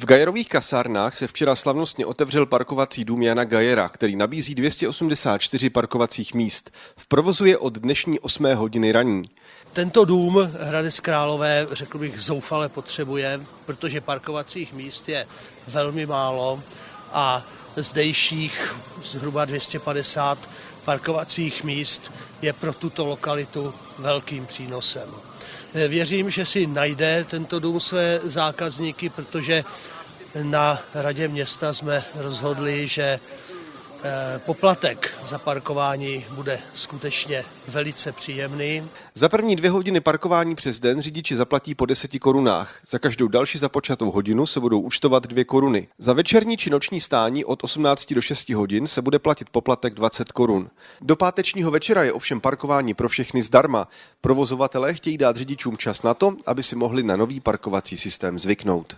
V Gajerových kasárnách se včera slavnostně otevřel parkovací dům Jana Gajera, který nabízí 284 parkovacích míst. V provozu je od dnešní 8. hodiny raní. Tento dům Hradec Králové, řekl bych, zoufale potřebuje, protože parkovacích míst je velmi málo a zdejších zhruba 250 parkovacích míst je pro tuto lokalitu velkým přínosem. Věřím, že si najde tento dům své zákazníky, protože na radě města jsme rozhodli, že Eh, poplatek za parkování bude skutečně velice příjemný. Za první dvě hodiny parkování přes den řidiči zaplatí po 10 korunách. Za každou další započatou hodinu se budou účtovat 2 koruny. Za večerní či noční stání od 18 do 6 hodin se bude platit poplatek 20 korun. Do pátečního večera je ovšem parkování pro všechny zdarma. Provozovatelé chtějí dát řidičům čas na to, aby si mohli na nový parkovací systém zvyknout.